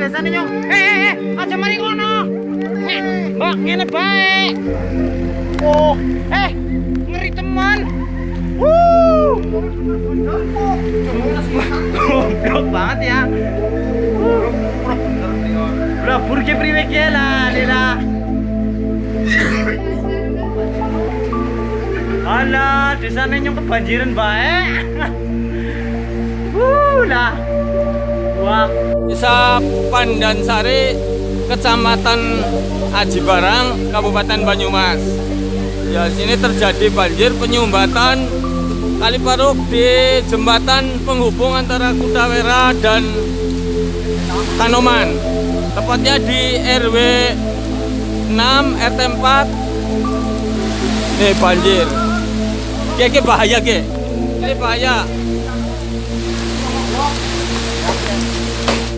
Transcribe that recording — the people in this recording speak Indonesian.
desane nyong. Eh eh eh, aja mari ngono. Eh, Mbak, ngene bae. Oh, eh, ngeri teman. Wuh. Goblok banget ya. Lah burge priwe ki lah, Lila. Alah, desane nyong kebanjiran bae. Wuh lah. Wah, Desa Pandansari, Kecamatan Aji Barang, Kabupaten Banyumas. Ya, sini terjadi banjir penyumbatan kali paruk di jembatan penghubung antara Kudawera dan Kanoman. Tepatnya di RW 6 RT 4. Nih banjir. Oke, bahaya, ke. Ini bahaya.